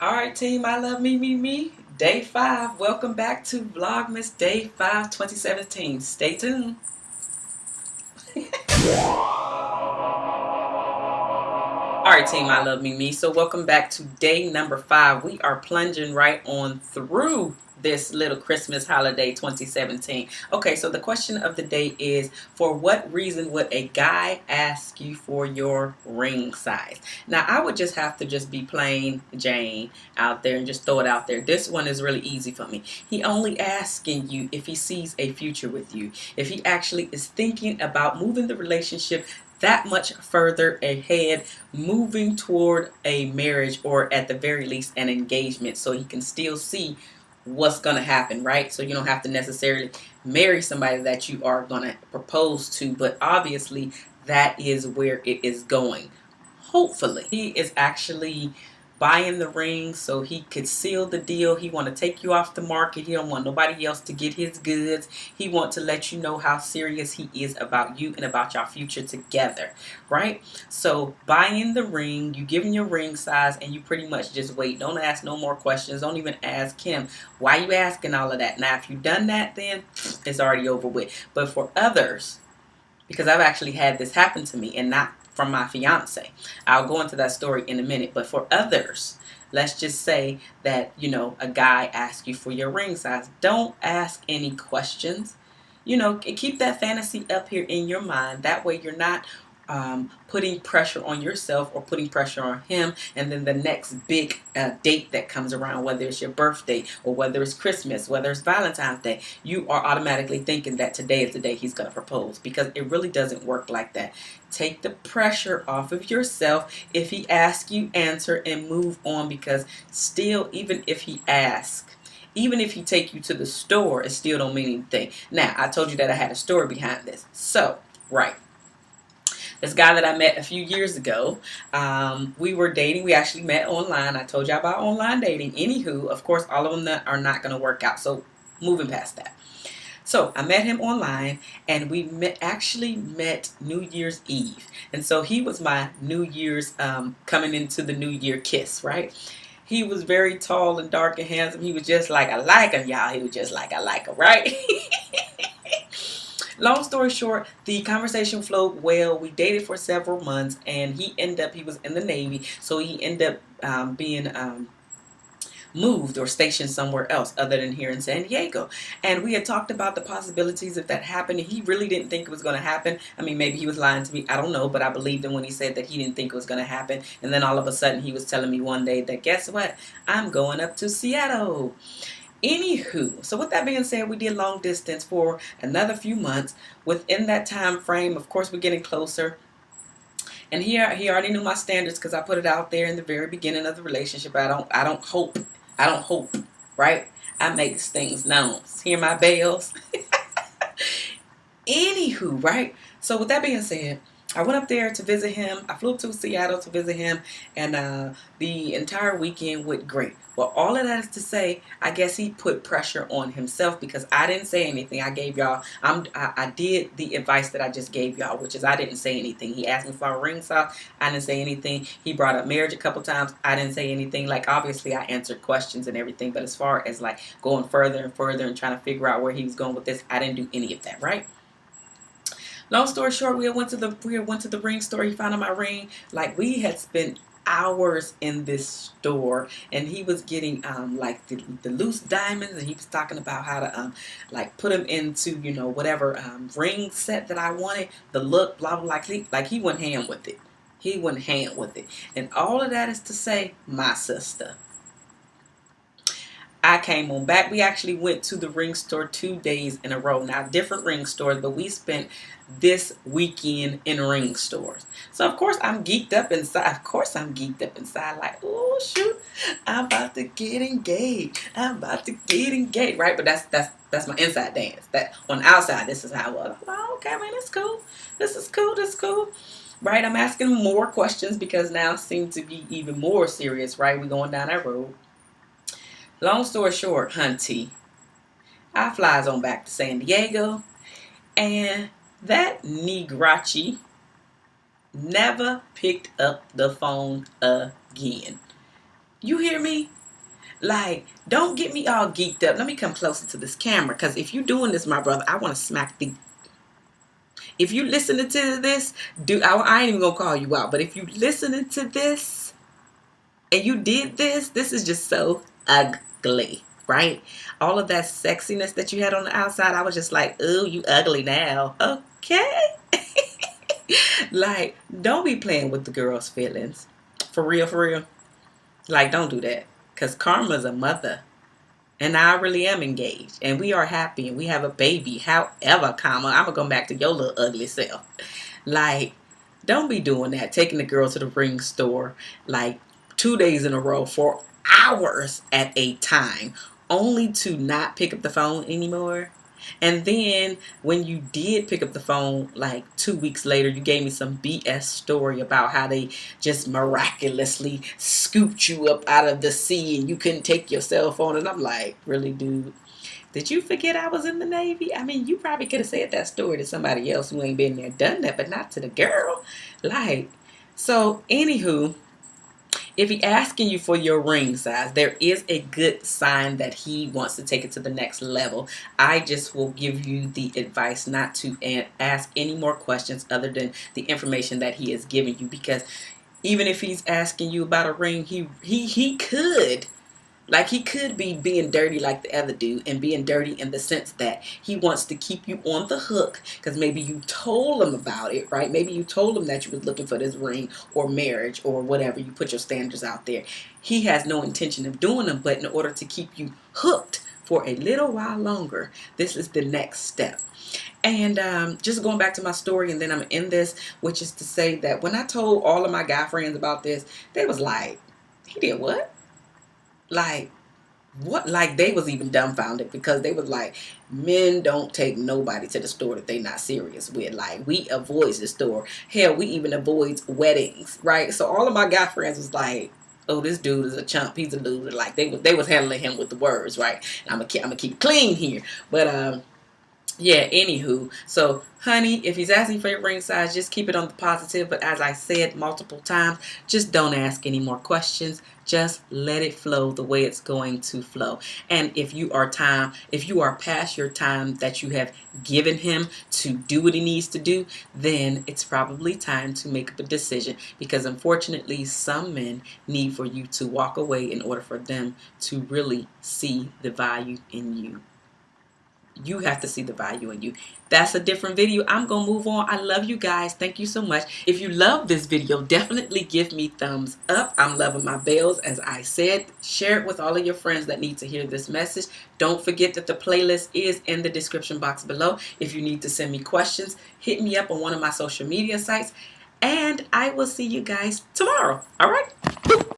All right, team, I love me, me, me. Day five. Welcome back to Vlogmas Day 5 2017. Stay tuned. Right, team, I love me, me. So, welcome back to day number five. We are plunging right on through this little Christmas holiday 2017. Okay, so the question of the day is for what reason would a guy ask you for your ring size? Now, I would just have to just be plain Jane out there and just throw it out there. This one is really easy for me. He only asking you if he sees a future with you. If he actually is thinking about moving the relationship that much further ahead, moving toward a marriage or at the very least an engagement so he can still see what's going to happen, right? So you don't have to necessarily marry somebody that you are going to propose to, but obviously that is where it is going. Hopefully, he is actually buying the ring so he could seal the deal. He want to take you off the market. He don't want nobody else to get his goods. He want to let you know how serious he is about you and about your future together, right? So buying the ring, you give him your ring size and you pretty much just wait. Don't ask no more questions. Don't even ask him, why you asking all of that? Now, if you done that, then it's already over with. But for others, because I've actually had this happen to me and not from my fiance. I'll go into that story in a minute. But for others, let's just say that, you know, a guy asks you for your ring size. Don't ask any questions. You know, keep that fantasy up here in your mind. That way you're not um, putting pressure on yourself or putting pressure on him. And then the next big uh, date that comes around whether it's your birthday or whether it's Christmas whether it's Valentine's Day you are automatically thinking that today is the day he's going to propose because it really doesn't work like that. Take the pressure off of yourself if he asks you answer and move on because still even if he asks even if he take you to the store it still don't mean anything. Now I told you that I had a story behind this. So right this guy that I met a few years ago. Um, we were dating. We actually met online. I told y'all about online dating. Anywho, of course, all of them that are not going to work out. So moving past that. So I met him online and we met, actually met New Year's Eve. And so he was my New Year's um, coming into the New Year kiss, right? He was very tall and dark and handsome. He was just like I like him, y'all. He was just like I like him, right? long story short, the conversation flowed well. We dated for several months, and he ended up, he was in the Navy, so he ended up um, being um, moved or stationed somewhere else other than here in San Diego. And we had talked about the possibilities if that happened. He really didn't think it was going to happen. I mean, maybe he was lying to me. I don't know, but I believed him when he said that he didn't think it was going to happen. And then all of a sudden he was telling me one day that guess what? I'm going up to Seattle. Anywho, so with that being said, we did long distance for another few months. Within that time frame, of course, we're getting closer. And here, he already knew my standards because I put it out there in the very beginning of the relationship. I don't, I don't hope, I don't hope, right? I make things known. Hear my bells. Anywho, right? So with that being said, I went up there to visit him. I flew to Seattle to visit him, and uh, the entire weekend went great. Well, all of that is to say, I guess he put pressure on himself because I didn't say anything. I gave y'all, I'm, I, I, did the advice that I just gave y'all, which is I didn't say anything. He asked me for a ring size. I didn't say anything. He brought up marriage a couple times. I didn't say anything. Like, obviously, I answered questions and everything, but as far as like going further and further and trying to figure out where he was going with this, I didn't do any of that, right? Long story short, we went to the we went to the ring store. He found my ring. Like we had spent hours in this store and he was getting um, like the, the, loose diamonds and he was talking about how to um, like put them into you know whatever um, ring set that I wanted the look blah blah like he, like he went hand with it he went hand with it and all of that is to say my sister I came on back. We actually went to the ring store two days in a row. Now, different ring stores, but we spent this weekend in ring stores. So, of course, I'm geeked up inside. Of course, I'm geeked up inside like, oh, shoot, I'm about to get engaged. I'm about to get engaged, right? But that's that's that's my inside dance. That On the outside, this is how I was. Oh, okay, man, it's cool. This is cool. This is cool. Right, I'm asking more questions because now it seems to be even more serious, right? We're going down that road. Long story short, hunty, I flies on back to San Diego, and that Negrachi never picked up the phone again. You hear me? Like, don't get me all geeked up. Let me come closer to this camera. Because if you're doing this, my brother, I want to smack the... If you listening to this, do I, I ain't even to call you out. But if you listening to this and you did this, this is just so ugly, right? All of that sexiness that you had on the outside, I was just like, ooh, you ugly now. Okay. like, don't be playing with the girl's feelings. For real, for real. Like, don't do that. Because Karma's a mother. And I really am engaged. And we are happy. And we have a baby. However, Karma, I'm to go back to your little ugly self. Like, don't be doing that. Taking the girl to the ring store, like, two days in a row for hours at a time. Only to not pick up the phone anymore and then when you did pick up the phone, like two weeks later, you gave me some BS story about how they just miraculously scooped you up out of the sea and you couldn't take your cell phone. And I'm like, really, dude? Did you forget I was in the Navy? I mean, you probably could have said that story to somebody else who ain't been there, done that, but not to the girl. Like, so, anywho, if he asking you for your ring size, there is a good sign that he wants to take it to the next level. I just will give you the advice not to ask any more questions other than the information that he is giving you because even if he's asking you about a ring, he he he could like he could be being dirty like the other dude and being dirty in the sense that he wants to keep you on the hook because maybe you told him about it, right? Maybe you told him that you was looking for this ring or marriage or whatever. You put your standards out there. He has no intention of doing them, but in order to keep you hooked for a little while longer, this is the next step. And um, just going back to my story, and then I'm in this, which is to say that when I told all of my guy friends about this, they was like, he did what? Like what like they was even dumbfounded because they was like men don't take nobody to the store that they not serious with. Like we avoid the store. Hell we even avoid weddings right? So all of my guy friends was like oh this dude is a chump. He's a loser. Like they was they was handling him with the words right? And i'm gonna keep i'm gonna keep clean here. But um yeah, anywho. So, honey, if he's asking for your ring size, just keep it on the positive. But as I said multiple times, just don't ask any more questions. Just let it flow the way it's going to flow. And if you are time, if you are past your time that you have given him to do what he needs to do, then it's probably time to make up a decision. Because unfortunately, some men need for you to walk away in order for them to really see the value in you you have to see the value in you. That's a different video. I'm gonna move on. I love you guys. Thank you so much. If you love this video definitely give me thumbs up. I'm loving my bells. As i said share it with all of your friends that need to hear this message. Don't forget that the playlist is in the description box below. If you need to send me questions hit me up on one of my social media sites. And i will see you guys tomorrow. All right